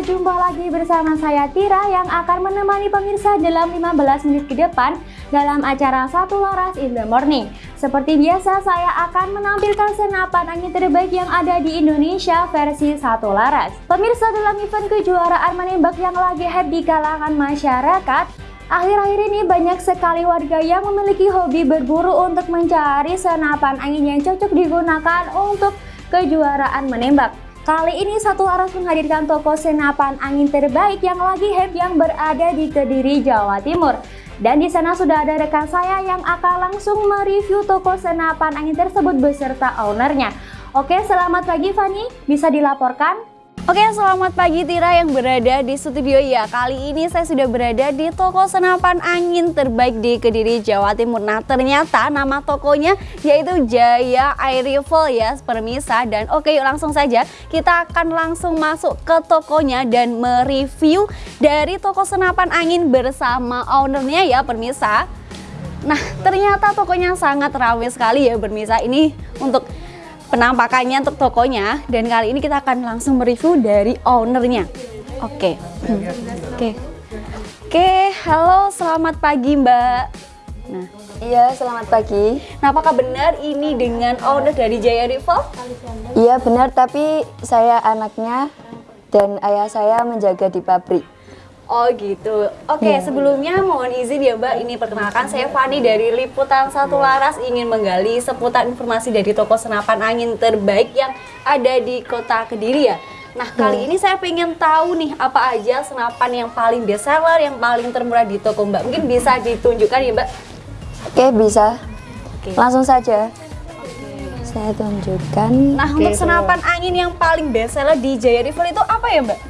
jumpa lagi bersama saya Tira yang akan menemani pemirsa dalam 15 menit ke depan dalam acara Satu Laras in the Morning. Seperti biasa, saya akan menampilkan senapan angin terbaik yang ada di Indonesia versi Satu Laras. Pemirsa dalam event kejuaraan menembak yang lagi hype di kalangan masyarakat, Akhir-akhir ini banyak sekali warga yang memiliki hobi berburu untuk mencari senapan angin yang cocok digunakan untuk kejuaraan menembak. Kali ini Satu Laras menghadirkan toko senapan angin terbaik yang lagi hype yang berada di Kediri, Jawa Timur. Dan di sana sudah ada rekan saya yang akan langsung mereview toko senapan angin tersebut beserta ownernya. Oke, selamat pagi Fani. Bisa dilaporkan? Oke selamat pagi Tira yang berada di studio. Ya Kali ini saya sudah berada di toko senapan angin terbaik di Kediri Jawa Timur. Nah ternyata nama tokonya yaitu Jaya Air Rifle ya permisa. Dan oke yuk langsung saja kita akan langsung masuk ke tokonya dan mereview dari toko senapan angin bersama ownernya ya permisa. Nah ternyata tokonya sangat ramai sekali ya permisa. Ini untuk penampakannya untuk tokonya. Dan kali ini kita akan langsung mereview dari ownernya. Oke. Okay. hmm. oke. Okay. oke okay, halo selamat pagi mbak. Nah. Iya selamat pagi. Nah apakah benar ini dengan owner dari Jaya Rival iya benar. Tapi saya anaknya dan ayah saya menjaga di pabrik Oh gitu. Oke, okay, iya. yeah. sebelumnya mohon izin ya Mbak, ini perkenalkan saya Fani dari Liputan Satu Laras ingin menggali seputar informasi dari toko senapan angin terbaik yang ada di Kota Kediri ya. Nah, kali hmm. ini saya pengen tahu nih apa aja senapan yang paling best seller, yang paling termurah di toko Mbak. Mungkin bisa ditunjukkan ya Mbak? Oke, bisa. Okay. Langsung saja. Okay. Saya tunjukkan. Nah, untuk senapan angin yang paling best seller di Jaya River itu apa ya Mbak?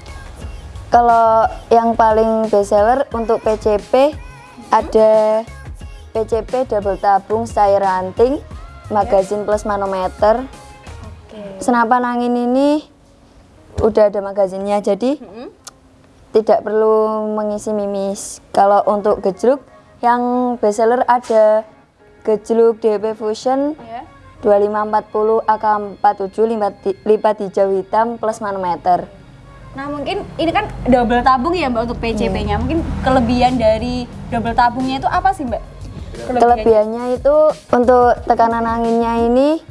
Kalau yang paling best seller untuk PCP ada PCP double tabung style ranting, magazin plus manometer. Okay. Senapan angin ini udah ada magazinnya jadi hmm. tidak perlu mengisi mimis. Kalau untuk gejluk yang best seller ada gejluk DP Fusion yeah. 2540 AK47 lipat hijau hitam plus manometer. Nah mungkin ini kan double tabung ya mbak untuk PCP-nya. Hmm. Mungkin kelebihan dari double tabungnya itu apa sih mbak? Kelebihannya, kelebihannya itu untuk tekanan anginnya ini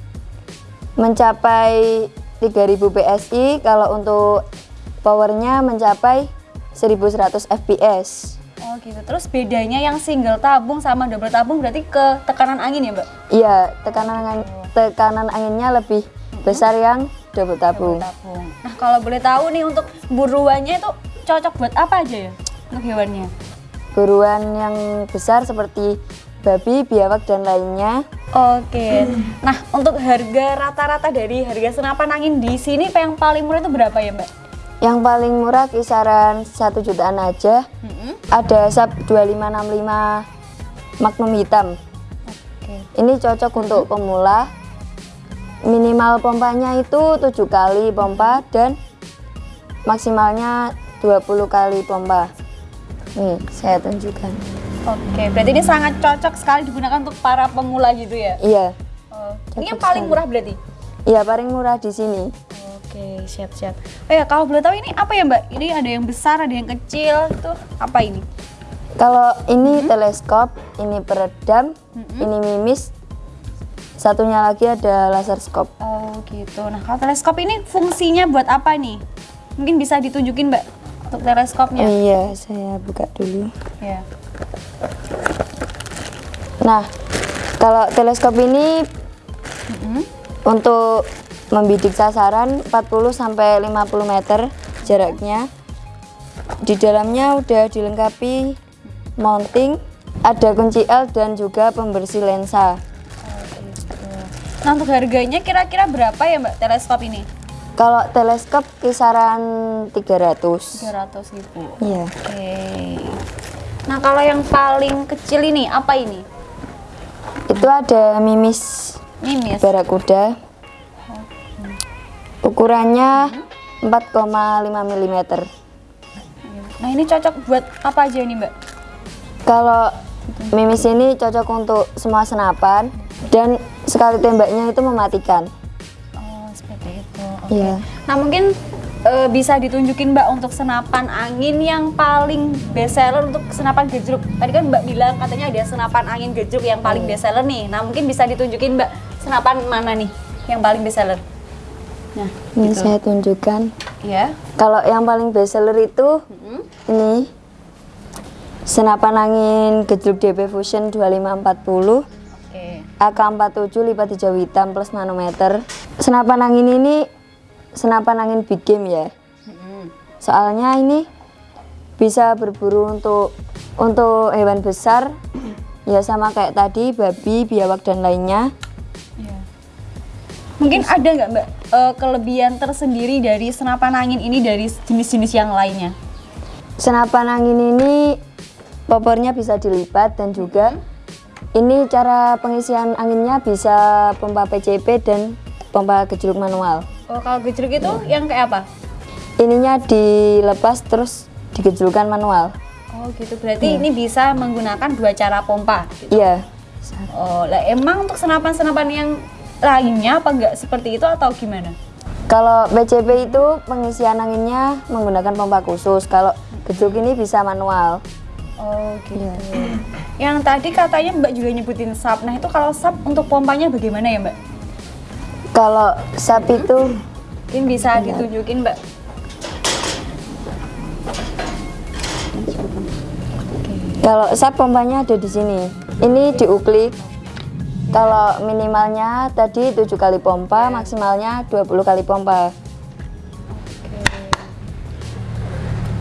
mencapai 3000 PSI. Kalau untuk powernya mencapai 1100 FPS. Oh gitu. Terus bedanya yang single tabung sama double tabung berarti ke tekanan angin ya mbak? Iya, tekanan tekanan anginnya lebih besar yang double tabung. double tabung. Nah kalau boleh tahu nih untuk buruannya itu cocok buat apa aja ya untuk hewannya? Buruan yang besar seperti babi, biawak dan lainnya. Oke. Hmm. Nah untuk harga rata-rata dari harga senapan angin di sini yang paling murah itu berapa ya mbak? Yang paling murah kisaran satu jutaan aja. Hmm. Ada sub 2565 Magnum hitam. Oke. Ini cocok untuk pemula minimal pompanya itu tujuh kali pompa dan maksimalnya 20 kali pompa. Nih saya tunjukkan. Oke berarti ini sangat cocok sekali digunakan untuk para pemula gitu ya? Iya. Oh, ini yang paling murah berarti? Iya paling murah di sini. Oke siap siap oh ya kalau boleh tahu ini apa ya mbak? Ini ada yang besar ada yang kecil itu apa ini? Kalau ini -hmm. teleskop ini peredam -hmm. ini mimis Satunya lagi ada laser scope. Oh gitu. Nah kalau teleskop ini fungsinya buat apa nih? Mungkin bisa ditunjukin mbak untuk teleskopnya. Oh, iya, saya buka dulu. Ya. Nah, kalau teleskop ini mm -hmm. untuk membidik sasaran 40 sampai 50 meter jaraknya. Di dalamnya udah dilengkapi mounting, ada kunci L dan juga pembersih lensa. Nah untuk harganya kira-kira berapa ya Mbak teleskop ini? Kalau teleskop kisaran 300. 300 ribu. Iya. Oke. Okay. Nah kalau yang paling kecil ini apa ini? Itu ada mimis. Mimis. Barakuda. Ukurannya 4,5 mm. Nah ini cocok buat apa aja nih Mbak? Kalau mimis ini cocok untuk semua senapan dan sekali tembaknya itu mematikan. Oh, seperti itu. Okay. Yeah. Nah, mungkin eh, bisa ditunjukin Mbak untuk senapan angin yang paling best seller untuk senapan gejruk. Tadi kan Mbak bilang katanya ada senapan angin gejruk yang paling best seller nih. Nah mungkin bisa ditunjukin Mbak senapan mana nih yang paling best seller? Nah, Ini gitu. saya tunjukkan. ya. Kalau yang paling best seller itu Mm-mm. ini senapan angin gejruk DP Fusion 2540 Oke. AK47 lipat hijau hitam plus manometer. Senapan angin ini senapan angin big game ya. Soalnya ini bisa berburu untuk untuk hewan besar ya sama kayak tadi babi, biawak dan lainnya. Iya. Mungkin ada nggak Mbak eh, kelebihan tersendiri dari senapan angin ini dari jenis-jenis yang lainnya? Senapan angin ini popornya bisa dilipat dan juga ini cara pengisian anginnya bisa pompa PCP dan pompa gejruk manual. Oh, kalau gejruk itu yang kayak apa? Ininya dilepas terus digejrukkan manual. Oh gitu, berarti ini bisa menggunakan dua cara pompa. gitu. Iya. Oh, lah emang untuk senapan-senapan yang lainnya apa enggak seperti itu atau gimana? Kalau PCP itu pengisian anginnya menggunakan pompa khusus. Kalau gejruk ini bisa manual. Oh gitu. Yang tadi katanya Mbak juga nyebutin sap. Nah itu kalau sap untuk pompanya bagaimana ya Mbak? Kalau sap itu Mungkin bisa ditunjukin Mbak. kalau sap pompanya ada di sini. Ini diuklik. Kalau minimalnya tadi 7 kali pompa, maksimalnya 20 kali pompa.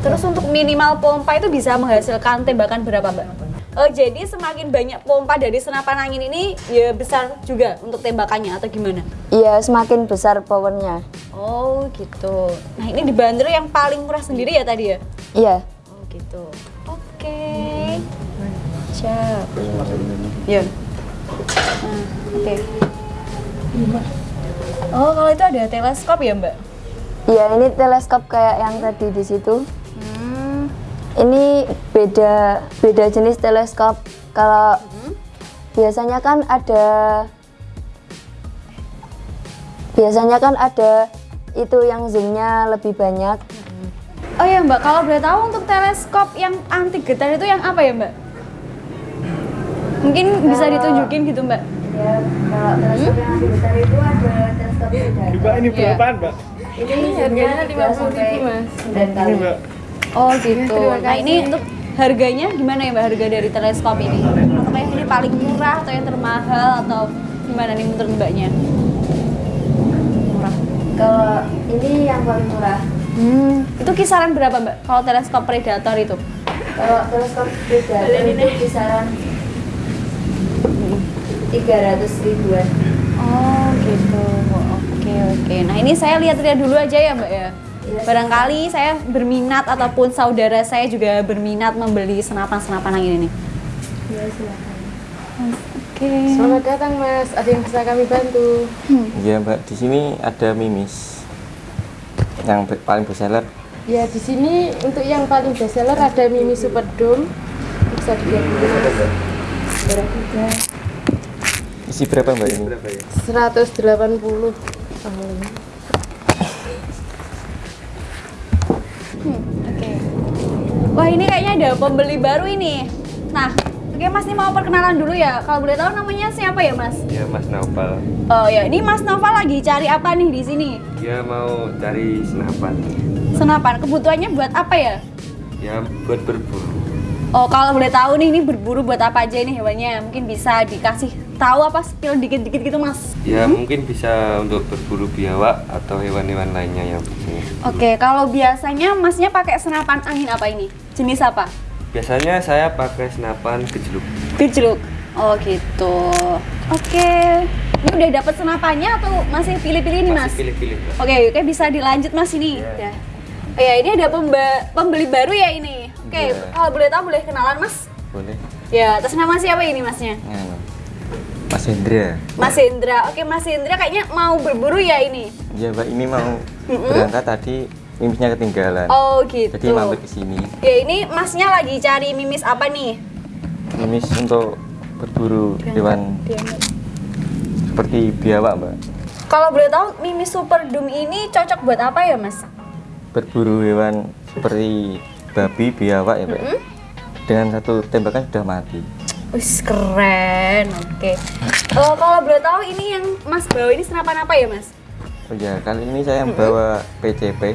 Terus untuk minimal pompa itu bisa menghasilkan tembakan berapa Mbak? Oh jadi semakin banyak pompa dari senapan angin ini ya besar juga untuk tembakannya atau gimana? Iya, semakin besar powernya. Oh gitu. Nah ini dibanderol yang paling murah sendiri ya tadi ya? Iya. Oh gitu. Oke. Siap. Ya. Nah, oke. Oh kalau itu ada teleskop ya Mbak? Iya, ini teleskop kayak yang tadi di situ. Hmm. Ini beda beda jenis teleskop. Kalau biasanya kan ada biasanya kan ada itu yang zoomnya lebih banyak. Oh ya Mbak, kalau boleh tahu untuk teleskop yang anti getar itu yang apa ya Mbak? Mungkin bisa Kalau- ditunjukin gitu Mbak? Ya, kalau teleskop yang anti getar itu ada teleskop Mbak ini Iya. berapaan, Mbak? Ini harganya 50.000 Mas. Dan Ini, kali. Mbak. Oh gitu. Nah ini untuk harganya gimana ya Mbak harga dari teleskop ini? Apakah yang ini paling murah atau yang termahal atau gimana nih menurut Mbaknya? Murah. Kalau ini yang paling murah. Hmm. Itu kisaran berapa Mbak? Kalau teleskop predator itu? Kalau teleskop beda itu kisaran 300 ribuan. Oh gitu. Oke oke. Nah ini saya lihat-lihat dulu aja ya Mbak ya. Barangkali saya berminat ataupun saudara saya juga berminat membeli senapan-senapan angin ini. Ya, silakan. Oke. Selamat datang Mas, ada yang bisa kami bantu? Iya mbak, di sini ada mimis yang paling best seller. Ya di sini untuk yang paling best seller ada Mimi Superdome. Bisa dilihat dulu? Isi berapa mbak ini? 180. Oh. Oke. Wah ini ada pembeli baru ini. Nah, oke Mas ini mau perkenalan dulu ya. Kalau boleh tahu namanya siapa ya Mas? Ya Mas Naufal, Oh ya, ini Mas Nova lagi cari apa nih di sini? dia mau cari senapan. Senapan. Kebutuhannya buat apa ya? Ya buat berburu. Oh kalau boleh tahu nih ini berburu buat apa aja ini hewannya? Mungkin bisa dikasih tahu apa spill dikit-dikit gitu Mas? Ya mungkin bisa untuk berburu biawak atau hewan-hewan lainnya yang biasanya. Oke, kalau biasanya Masnya pakai senapan angin apa ini? Jenis apa? Biasanya saya pakai senapan gejluk. Gejluk. Oh gitu. Oke. Ini udah dapat senapannya atau masih pilih-pilih nih Mas? Masih pilih-pilih. Oke, oke bisa dilanjut Mas ini. Iya. Ya. Oh ya, ini ada pembeli baru ya ini. Oke, Iya. kalau boleh tahu boleh kenalan Mas? Boleh. Ya, atas nama siapa ini Masnya? Nganu. Mas Hendra. Mas Hendra. Oke, Mas Hendra kayaknya mau berburu ya ini. Iya mbak, ini mau berangkat tadi mimisnya ketinggalan. Oh gitu. Jadi mampir ke sini. Ya ini Masnya lagi cari mimis apa nih? Mimis untuk berburu hewan seperti biawak mbak. Kalau boleh tahu mimis super doom ini cocok buat apa ya Mas? berburu hewan seperti babi, biawak ya Pak. ya. Dengan satu tembakan sudah mati. Wis keren. Oke. Eh, kalau boleh tahu ini yang Mas bawa ini senapan apa ya, Mas? Oh ya, kali ini saya membawa PCP.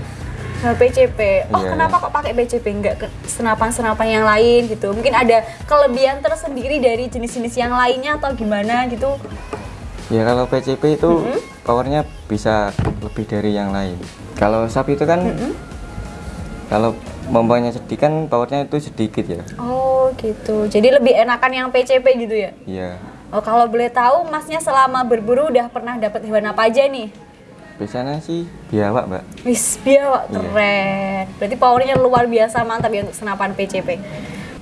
Nah, PCP. Oh, Iya. kenapa kok pakai PCP enggak senapan-senapan yang lain gitu? Mungkin ada kelebihan tersendiri dari jenis-jenis yang lainnya atau gimana gitu? Ya kalau PCP itu powernya bisa lebih dari yang lain. Kalau sapi itu kan kalau pompanya sedikit kan powernya itu sedikit ya. Oh, gitu. Jadi lebih enakan yang PCP gitu ya? Iya. Oh, kalau boleh tahu Masnya selama berburu udah pernah dapat hewan apa aja nih? Biasanya sih biawak, Mbak. Wis, biawak Iya. keren. Berarti powernya luar biasa mantap ya untuk senapan PCP.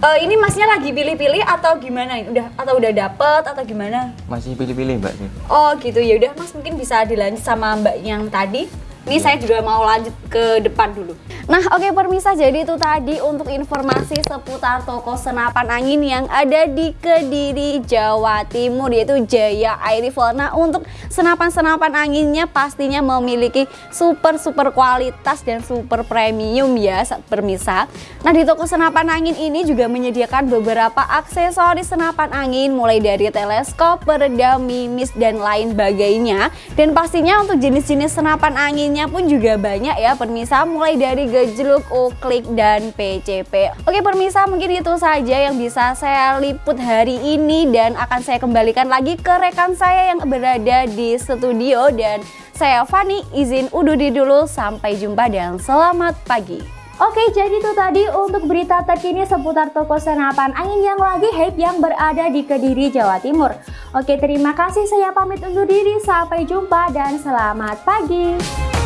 Eh, ini masnya lagi pilih-pilih atau gimana? Udah atau udah dapet atau gimana? Masih pilih-pilih, Mbak sih. Oh gitu ya udah Mas mungkin bisa dilanjut sama Mbak yang tadi. Ini saya juga mau lanjut ke depan dulu. Nah oke permisa jadi itu tadi untuk informasi seputar toko senapan angin yang ada di Kediri Jawa Timur yaitu Jaya Air Rifle. Nah untuk senapan-senapan anginnya pastinya memiliki super super kualitas dan super premium ya permisa. Nah di toko senapan angin ini juga menyediakan beberapa aksesoris senapan angin mulai dari teleskop, peredam, mimis dan lain bagainya. Dan pastinya untuk jenis-jenis senapan anginnya pun juga banyak ya permisa mulai dari gejluk, uklik dan PCP. Oke permisa mungkin itu saja yang bisa saya liput hari ini dan akan saya kembalikan lagi ke rekan saya yang berada di studio dan saya Fani izin undur diri dulu sampai jumpa dan selamat pagi. Oke, jadi itu tadi untuk berita terkini seputar toko senapan angin yang lagi hype yang berada di Kediri, Jawa Timur. Oke, terima kasih. Saya pamit undur diri. Sampai jumpa dan selamat pagi.